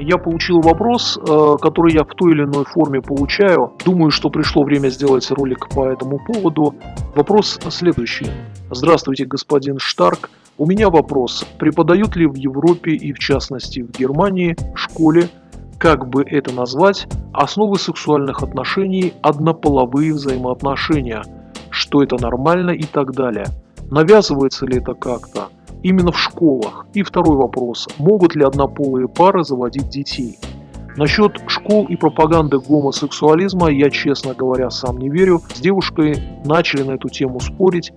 Я получил вопрос, э, который я в той или иной форме получаю. Думаю, что пришло время сделать ролик по этому поводу. Вопрос следующий. Здравствуйте, господин Штарк. У меня вопрос. Преподают ли в Европе и в частности в Германии школе, как бы это назвать, основы сексуальных отношений, однополовые взаимоотношения, что это нормально и так далее? Навязывается ли это как-то? Именно в школах? И второй вопрос, могут ли однополые пары заводить детей? Насчет школ и пропаганды гомосексуализма я, честно говоря, сам не верю. С девушкой начали на эту тему спорить,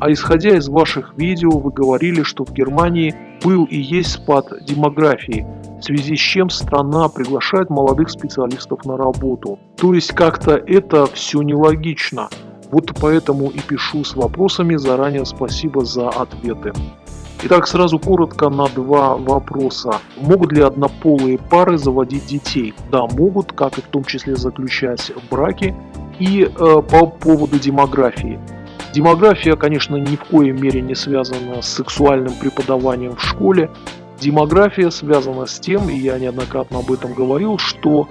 а исходя из ваших видео, вы говорили, что в Германии был и есть спад демографии, в связи с чем страна приглашает молодых специалистов на работу. То есть как-то это все нелогично. Вот поэтому и пишу с вопросами. Заранее спасибо за ответы. Итак, сразу коротко на два вопроса. Могут ли однополые пары заводить детей? Да, могут, как и в том числе заключать браки. И э, по поводу демографии. Демография, конечно, ни в коей мере не связана с сексуальным преподаванием в школе. Демография связана с тем, и я неоднократно об этом говорил, что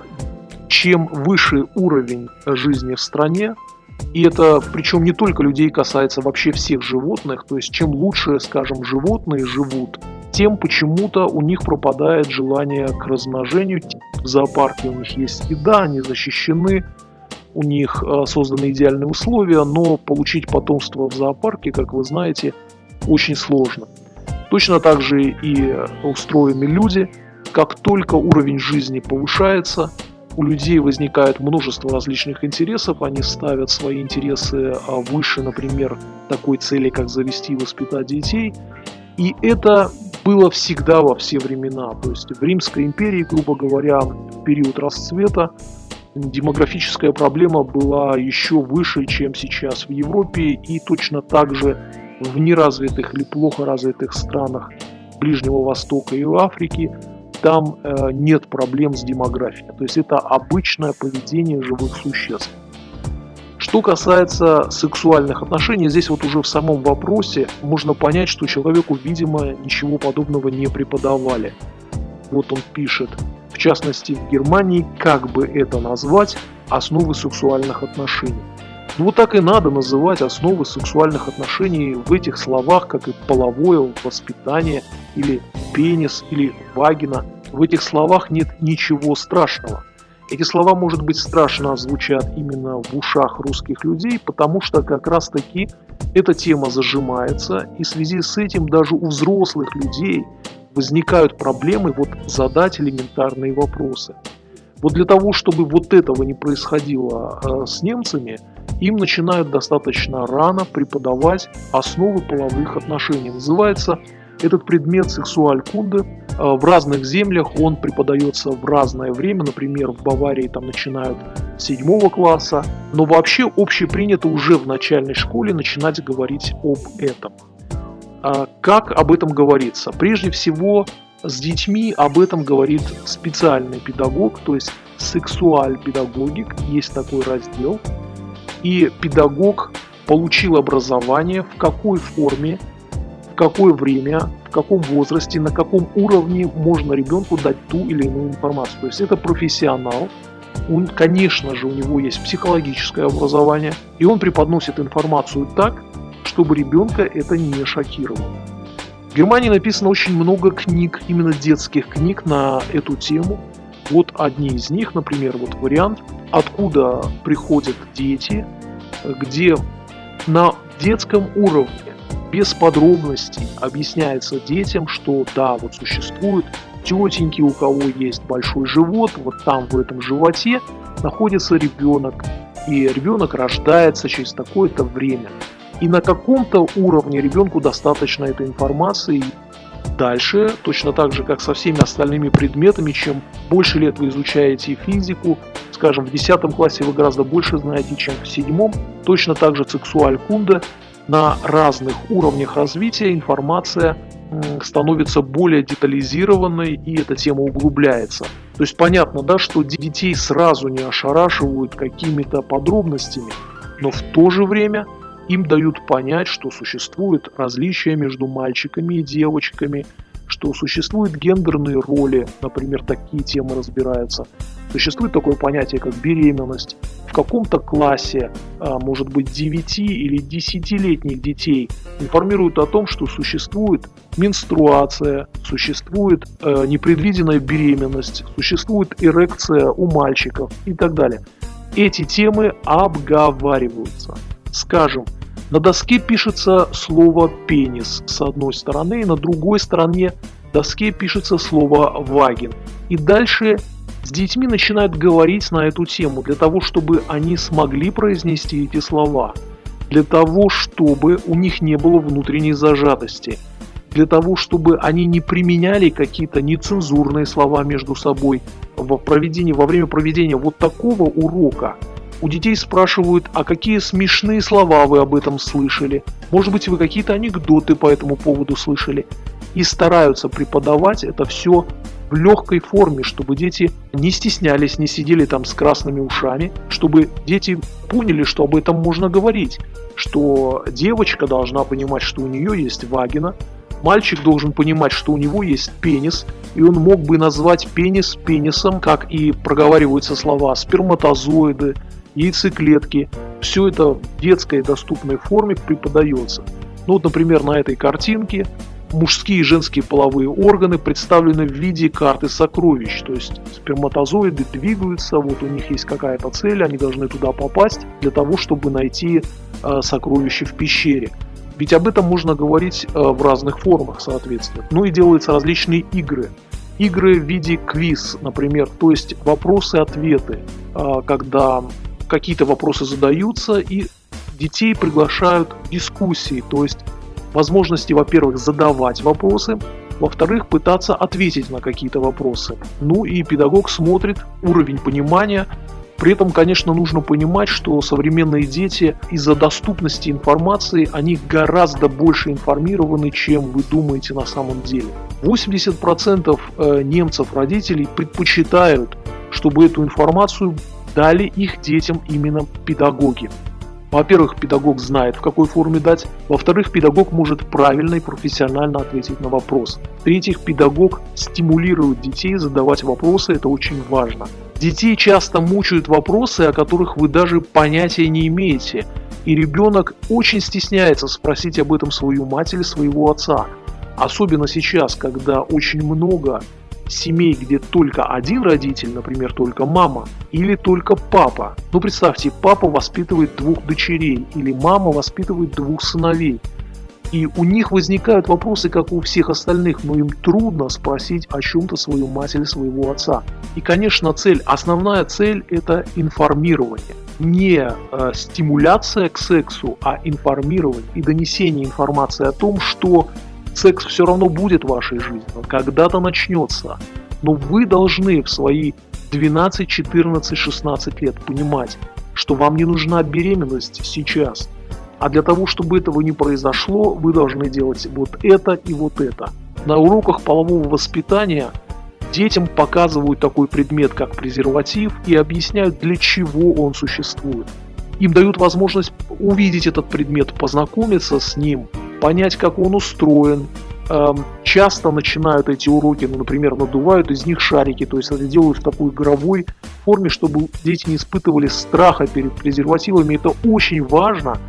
чем выше уровень жизни в стране, и это, причем не только людей касается вообще всех животных, то есть чем лучше, скажем, животные живут, тем почему-то у них пропадает желание к размножению. В зоопарке у них есть еда, они защищены, у них э, созданы идеальные условия, но получить потомство в зоопарке, как вы знаете, очень сложно. Точно так же и устроены люди. Как только уровень жизни повышается, у людей возникает множество различных интересов, они ставят свои интересы а, выше, например, такой цели, как завести и воспитать детей. И это было всегда во все времена. То есть в Римской империи, грубо говоря, в период расцвета демографическая проблема была еще выше, чем сейчас в Европе, и точно так же в неразвитых или плохо развитых странах Ближнего Востока и Африки там э, нет проблем с демографией. То есть это обычное поведение живых существ. Что касается сексуальных отношений, здесь вот уже в самом вопросе можно понять, что человеку, видимо, ничего подобного не преподавали. Вот он пишет, в частности в Германии, как бы это назвать, основы сексуальных отношений. Ну вот так и надо называть основы сексуальных отношений в этих словах, как и половое воспитание, или пенис, или вагина. В этих словах нет ничего страшного. Эти слова, может быть, страшно звучат именно в ушах русских людей, потому что как раз таки эта тема зажимается, и в связи с этим даже у взрослых людей возникают проблемы вот задать элементарные вопросы. Вот для того, чтобы вот этого не происходило э, с немцами, им начинают достаточно рано преподавать основы половых отношений. Называется этот предмет сексуаль-кунды. Э, в разных землях он преподается в разное время. Например, в Баварии там начинают с седьмого класса. Но вообще общепринято уже в начальной школе начинать говорить об этом. А как об этом говорится? Прежде всего, с детьми об этом говорит специальный педагог, то есть сексуаль-педагогик, есть такой раздел. И педагог получил образование, в какой форме, в какое время, в каком возрасте, на каком уровне можно ребенку дать ту или иную информацию. То есть это профессионал, он, конечно же, у него есть психологическое образование, и он преподносит информацию так, чтобы ребенка это не шокировало. В Германии написано очень много книг, именно детских книг на эту тему. Вот одни из них, например, вот вариант, откуда приходят дети, где на детском уровне без подробностей объясняется детям, что да, вот существуют тетеньки, у кого есть большой живот, вот там в этом животе находится ребенок, и ребенок рождается через такое-то время. И на каком-то уровне ребенку достаточно этой информации. Дальше, точно так же, как со всеми остальными предметами, чем больше лет вы изучаете физику, скажем, в 10 классе вы гораздо больше знаете, чем в 7, точно так же сексуаль кунда, на разных уровнях развития информация становится более детализированной и эта тема углубляется. То есть понятно, да, что детей сразу не ошарашивают какими-то подробностями, но в то же время им дают понять, что существует различия между мальчиками и девочками, что существуют гендерные роли, например, такие темы разбираются. Существует такое понятие, как беременность. В каком-то классе, а, может быть, 9 или 10-летних детей информируют о том, что существует менструация, существует э, непредвиденная беременность, существует эрекция у мальчиков и так далее. Эти темы обговариваются. Скажем, на доске пишется слово «пенис» с одной стороны, и на другой стороне доске пишется слово «вагин». И дальше с детьми начинают говорить на эту тему, для того, чтобы они смогли произнести эти слова, для того, чтобы у них не было внутренней зажатости, для того, чтобы они не применяли какие-то нецензурные слова между собой во, проведении, во время проведения вот такого урока – у детей спрашивают, а какие смешные слова вы об этом слышали? Может быть, вы какие-то анекдоты по этому поводу слышали? И стараются преподавать это все в легкой форме, чтобы дети не стеснялись, не сидели там с красными ушами, чтобы дети поняли, что об этом можно говорить, что девочка должна понимать, что у нее есть вагина, мальчик должен понимать, что у него есть пенис, и он мог бы назвать пенис пенисом, как и проговариваются слова сперматозоиды, яйцеклетки. Все это в детской доступной форме преподается. Ну вот, например, на этой картинке мужские и женские половые органы представлены в виде карты сокровищ. То есть сперматозоиды двигаются, вот у них есть какая-то цель, они должны туда попасть для того, чтобы найти э, сокровище в пещере. Ведь об этом можно говорить э, в разных формах, соответственно. Ну и делаются различные игры. Игры в виде квиз, например, то есть вопросы-ответы, э, когда какие-то вопросы задаются, и детей приглашают в дискуссии, то есть возможности, во-первых, задавать вопросы, во-вторых, пытаться ответить на какие-то вопросы. Ну и педагог смотрит уровень понимания. При этом, конечно, нужно понимать, что современные дети из-за доступности информации, они гораздо больше информированы, чем вы думаете на самом деле. 80% э, немцев, родителей предпочитают, чтобы эту информацию дали их детям именно педагоги. Во-первых, педагог знает, в какой форме дать. Во-вторых, педагог может правильно и профессионально ответить на вопрос. В-третьих, педагог стимулирует детей задавать вопросы, это очень важно. Детей часто мучают вопросы, о которых вы даже понятия не имеете. И ребенок очень стесняется спросить об этом свою мать или своего отца. Особенно сейчас, когда очень много семей, где только один родитель, например, только мама, или только папа. Ну представьте, папа воспитывает двух дочерей, или мама воспитывает двух сыновей. И у них возникают вопросы, как у всех остальных, но им трудно спросить о чем-то свою мать или своего отца. И, конечно, цель, основная цель – это информирование. Не э, стимуляция к сексу, а информирование и донесение информации о том, что секс все равно будет в вашей жизни, он когда-то начнется. Но вы должны в свои 12, 14, 16 лет понимать, что вам не нужна беременность сейчас. А для того, чтобы этого не произошло, вы должны делать вот это и вот это. На уроках полового воспитания детям показывают такой предмет, как презерватив, и объясняют, для чего он существует. Им дают возможность увидеть этот предмет, познакомиться с ним, понять, как он устроен. Эм, часто начинают эти уроки, ну, например, надувают из них шарики, то есть это делают в такой игровой форме, чтобы дети не испытывали страха перед презервативами. Это очень важно,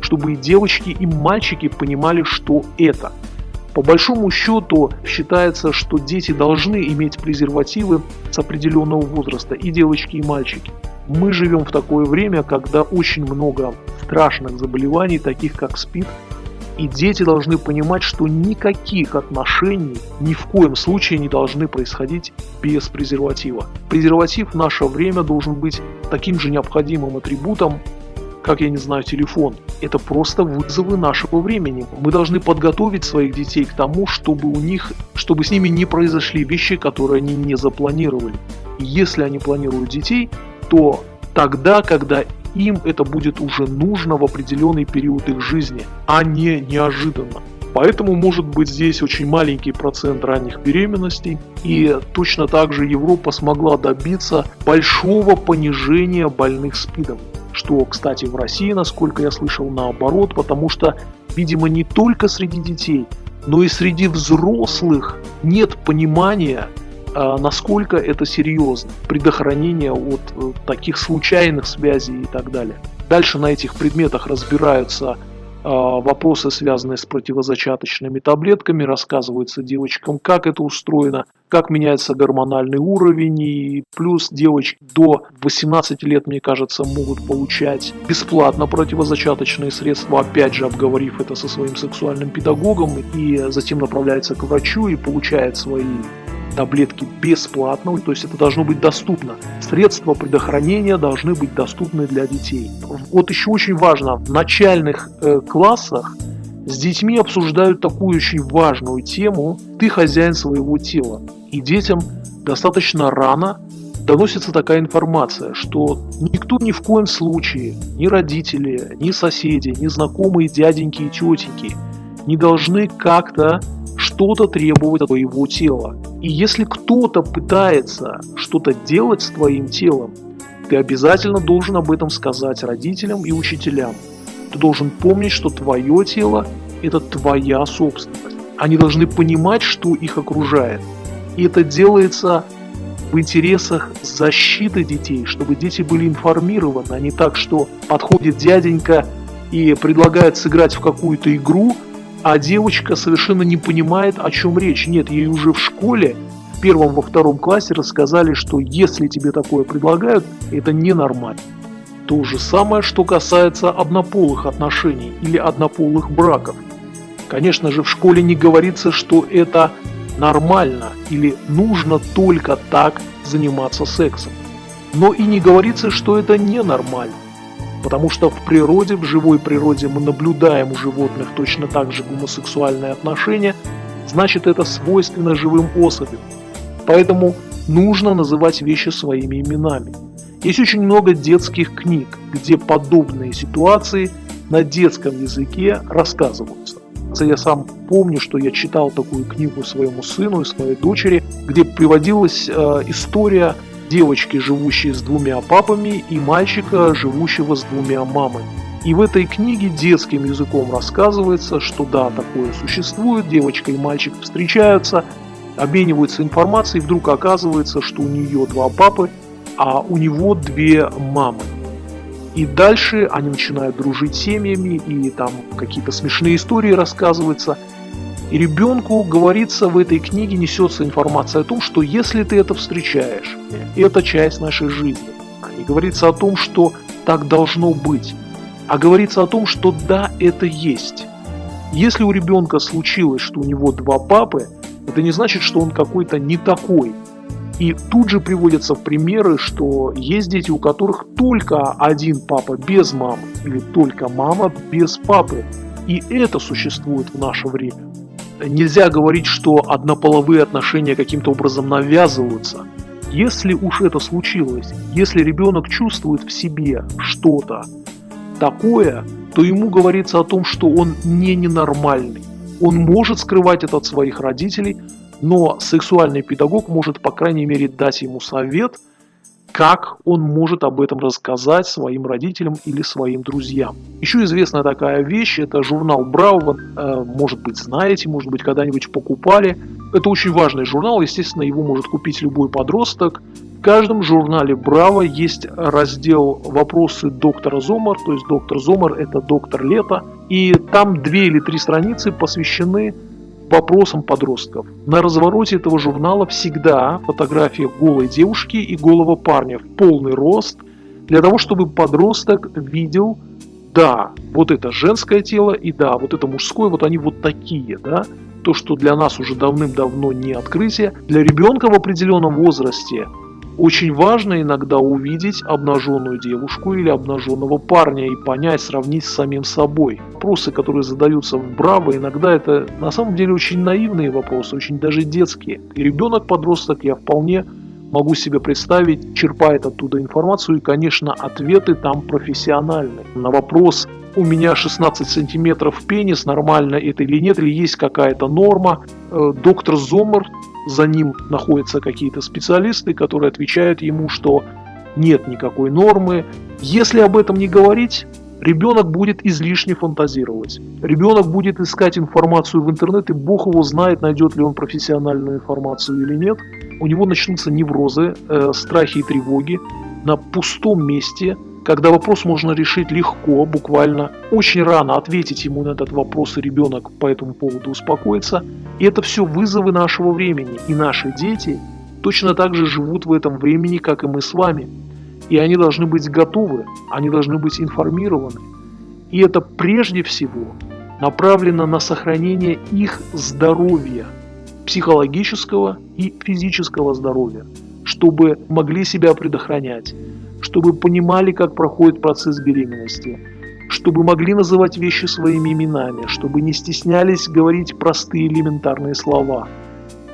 чтобы и девочки, и мальчики понимали, что это. По большому счету считается, что дети должны иметь презервативы с определенного возраста, и девочки, и мальчики. Мы живем в такое время, когда очень много страшных заболеваний, таких как СПИД, и дети должны понимать, что никаких отношений ни в коем случае не должны происходить без презерватива. Презерватив в наше время должен быть таким же необходимым атрибутом, как, я не знаю, телефон. Это просто вызовы нашего времени. Мы должны подготовить своих детей к тому, чтобы у них, чтобы с ними не произошли вещи, которые они не запланировали. И если они планируют детей, то тогда, когда им это будет уже нужно в определенный период их жизни, а не неожиданно. Поэтому может быть здесь очень маленький процент ранних беременностей. И точно так же Европа смогла добиться большого понижения больных СПИДом. Что, кстати, в России, насколько я слышал, наоборот, потому что, видимо, не только среди детей, но и среди взрослых нет понимания, насколько это серьезно, предохранение от э, таких случайных связей и так далее. Дальше на этих предметах разбираются а, вопросы, связанные с противозачаточными таблетками, рассказывается девочкам, как это устроено, как меняется гормональный уровень, и плюс девочки до 18 лет, мне кажется, могут получать бесплатно противозачаточные средства, опять же обговорив это со своим сексуальным педагогом, и затем направляется к врачу и получает свои таблетки бесплатно, то есть это должно быть доступно. Средства предохранения должны быть доступны для детей. Вот еще очень важно, в начальных э, классах с детьми обсуждают такую очень важную тему «ты хозяин своего тела». И детям достаточно рано доносится такая информация, что никто ни в коем случае, ни родители, ни соседи, ни знакомые дяденьки и тетеньки не должны как-то что-то требовать от твоего тела. И если кто-то пытается что-то делать с твоим телом, ты обязательно должен об этом сказать родителям и учителям. Ты должен помнить, что твое тело – это твоя собственность. Они должны понимать, что их окружает. И это делается в интересах защиты детей, чтобы дети были информированы, а не так, что подходит дяденька и предлагает сыграть в какую-то игру, а девочка совершенно не понимает, о чем речь. Нет, ей уже в школе, в первом, во втором классе рассказали, что если тебе такое предлагают, это ненормально. То же самое, что касается однополых отношений или однополых браков. Конечно же, в школе не говорится, что это нормально или нужно только так заниматься сексом. Но и не говорится, что это ненормально. Потому что в природе, в живой природе мы наблюдаем у животных точно так же гомосексуальные отношения, значит это свойственно живым особям. Поэтому нужно называть вещи своими именами. Есть очень много детских книг, где подобные ситуации на детском языке рассказываются. Я сам помню, что я читал такую книгу своему сыну и своей дочери, где приводилась э, история девочки, живущей с двумя папами, и мальчика, живущего с двумя мамами. И в этой книге детским языком рассказывается, что да, такое существует, девочка и мальчик встречаются, обмениваются информацией, и вдруг оказывается, что у нее два папы, а у него две мамы. И дальше они начинают дружить семьями, и там какие-то смешные истории рассказываются – и ребенку говорится в этой книге, несется информация о том, что если ты это встречаешь, это часть нашей жизни. Не говорится о том, что так должно быть, а говорится о том, что да, это есть. Если у ребенка случилось, что у него два папы, это не значит, что он какой-то не такой. И тут же приводятся примеры, что есть дети, у которых только один папа без мамы, или только мама без папы. И это существует в наше время нельзя говорить, что однополовые отношения каким-то образом навязываются. Если уж это случилось, если ребенок чувствует в себе что-то такое, то ему говорится о том, что он не ненормальный. Он может скрывать это от своих родителей, но сексуальный педагог может, по крайней мере, дать ему совет – как он может об этом рассказать своим родителям или своим друзьям. Еще известная такая вещь, это журнал Браво, э, может быть знаете, может быть когда-нибудь покупали. Это очень важный журнал, естественно, его может купить любой подросток. В каждом журнале Браво есть раздел «Вопросы доктора Зомар», то есть доктор Зомар – это доктор лета, и там две или три страницы посвящены вопросам подростков. На развороте этого журнала всегда фотография голой девушки и голого парня в полный рост, для того, чтобы подросток видел, да, вот это женское тело и да, вот это мужское, вот они вот такие, да. То, что для нас уже давным-давно не открытие, для ребенка в определенном возрасте очень важно иногда увидеть обнаженную девушку или обнаженного парня и понять, сравнить с самим собой. Вопросы, которые задаются в Браво, иногда это на самом деле очень наивные вопросы, очень даже детские. И ребенок-подросток, я вполне могу себе представить, черпает оттуда информацию, и, конечно, ответы там профессиональные. На вопрос у меня 16 сантиметров пенис, нормально это или нет, или есть какая-то норма. Э, доктор Зомер за ним находятся какие-то специалисты, которые отвечают ему, что нет никакой нормы. Если об этом не говорить, Ребенок будет излишне фантазировать. Ребенок будет искать информацию в интернете, бог его знает, найдет ли он профессиональную информацию или нет. У него начнутся неврозы, э, страхи и тревоги на пустом месте, когда вопрос можно решить легко, буквально очень рано ответить ему на этот вопрос, и ребенок по этому поводу успокоится. И это все вызовы нашего времени. И наши дети точно так же живут в этом времени, как и мы с вами. И они должны быть готовы, они должны быть информированы. И это прежде всего направлено на сохранение их здоровья, психологического и физического здоровья, чтобы могли себя предохранять, чтобы понимали, как проходит процесс беременности, чтобы могли называть вещи своими именами, чтобы не стеснялись говорить простые элементарные слова.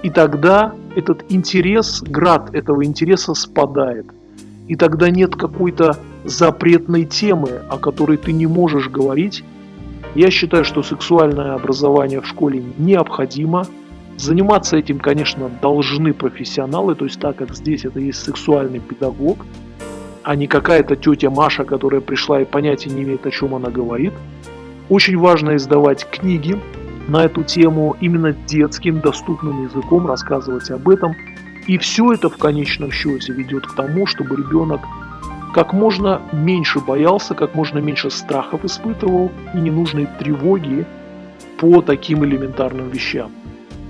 И тогда этот интерес, град этого интереса спадает. И тогда нет какой-то запретной темы, о которой ты не можешь говорить. Я считаю, что сексуальное образование в школе необходимо. Заниматься этим, конечно, должны профессионалы, то есть так как здесь это есть сексуальный педагог – а не какая-то тетя Маша, которая пришла и понятия не имеет, о чем она говорит. Очень важно издавать книги на эту тему именно детским, доступным языком, рассказывать об этом. И все это в конечном счете ведет к тому, чтобы ребенок как можно меньше боялся, как можно меньше страхов испытывал и ненужной тревоги по таким элементарным вещам.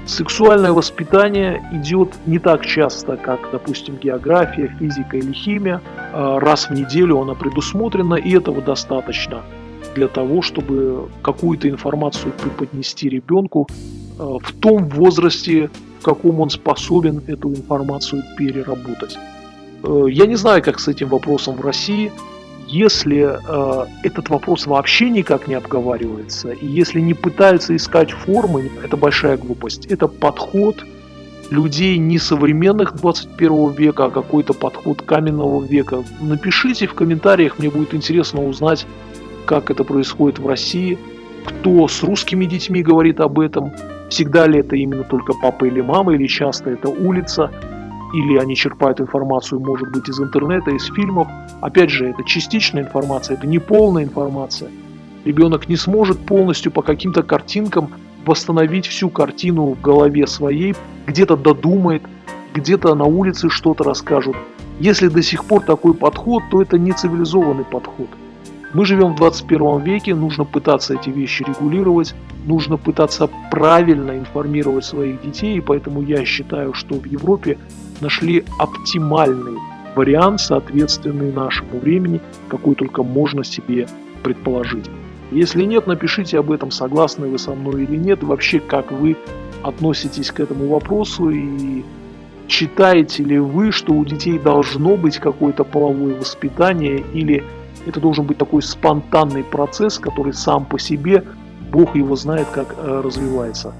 Сексуальное воспитание идет не так часто, как, допустим, география, физика или химия. А раз в неделю оно предусмотрено, и этого достаточно для того, чтобы какую-то информацию преподнести ребенку а, в том возрасте, в каком он способен эту информацию переработать. Э, я не знаю, как с этим вопросом в России, если э, этот вопрос вообще никак не обговаривается, и если не пытаются искать формы, это большая глупость. Это подход людей не современных 21 века, а какой-то подход каменного века. Напишите в комментариях, мне будет интересно узнать, как это происходит в России, кто с русскими детьми говорит об этом, всегда ли это именно только папа или мама, или часто это улица или они черпают информацию, может быть, из интернета, из фильмов. Опять же, это частичная информация, это не полная информация. Ребенок не сможет полностью по каким-то картинкам восстановить всю картину в голове своей, где-то додумает, где-то на улице что-то расскажут. Если до сих пор такой подход, то это не цивилизованный подход. Мы живем в 21 веке, нужно пытаться эти вещи регулировать, нужно пытаться правильно информировать своих детей, и поэтому я считаю, что в Европе нашли оптимальный вариант, соответственный нашему времени, какой только можно себе предположить. Если нет, напишите об этом, согласны вы со мной или нет, вообще как вы относитесь к этому вопросу и считаете ли вы, что у детей должно быть какое-то половое воспитание или это должен быть такой спонтанный процесс, который сам по себе, Бог его знает, как э, развивается.